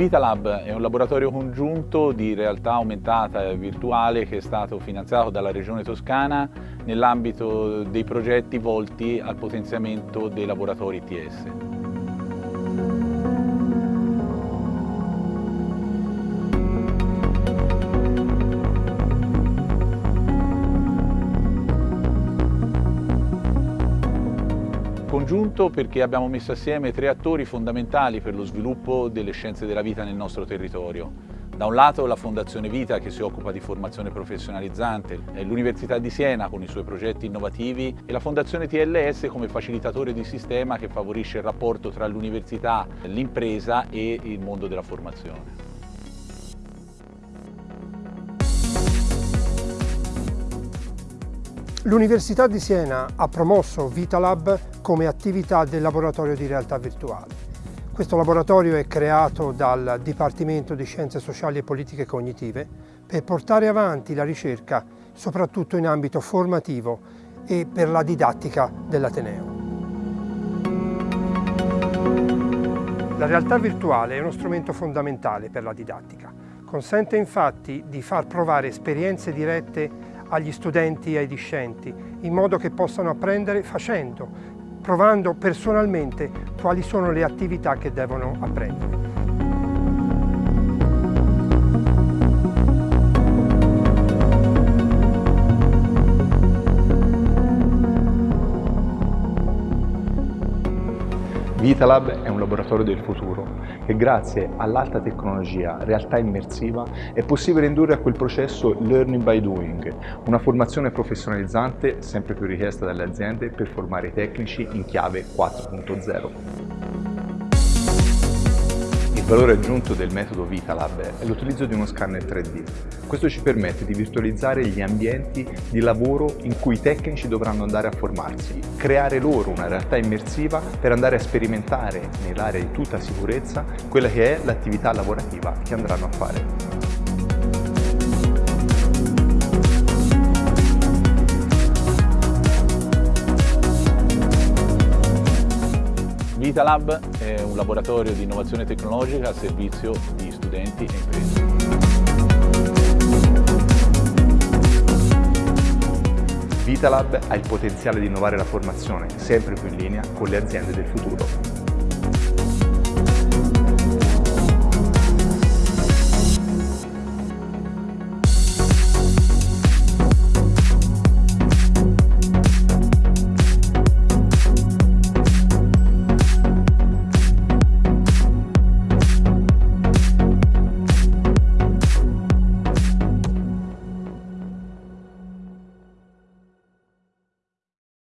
VitaLab è un laboratorio congiunto di realtà aumentata e virtuale che è stato finanziato dalla Regione Toscana nell'ambito dei progetti volti al potenziamento dei laboratori ITS. Congiunto perché abbiamo messo assieme tre attori fondamentali per lo sviluppo delle scienze della vita nel nostro territorio. Da un lato la Fondazione Vita che si occupa di formazione professionalizzante, l'Università di Siena con i suoi progetti innovativi e la Fondazione TLS come facilitatore di sistema che favorisce il rapporto tra l'università, l'impresa e il mondo della formazione. L'Università di Siena ha promosso VitaLab come attività del laboratorio di realtà virtuale. Questo laboratorio è creato dal Dipartimento di Scienze Sociali e Politiche Cognitive per portare avanti la ricerca soprattutto in ambito formativo e per la didattica dell'Ateneo. La realtà virtuale è uno strumento fondamentale per la didattica. Consente infatti di far provare esperienze dirette agli studenti e ai discenti, in modo che possano apprendere facendo, provando personalmente quali sono le attività che devono apprendere. VitaLab è un laboratorio del futuro che grazie all'alta tecnologia, realtà immersiva, è possibile indurre a quel processo learning by doing, una formazione professionalizzante sempre più richiesta dalle aziende per formare i tecnici in chiave 4.0. Valore aggiunto del metodo VitaLab è l'utilizzo di uno scanner 3D. Questo ci permette di virtualizzare gli ambienti di lavoro in cui i tecnici dovranno andare a formarsi, creare loro una realtà immersiva per andare a sperimentare nell'area di tutta sicurezza quella che è l'attività lavorativa che andranno a fare. VitaLab è un laboratorio di innovazione tecnologica a servizio di studenti e imprese. VitaLab ha il potenziale di innovare la formazione sempre più in linea con le aziende del futuro.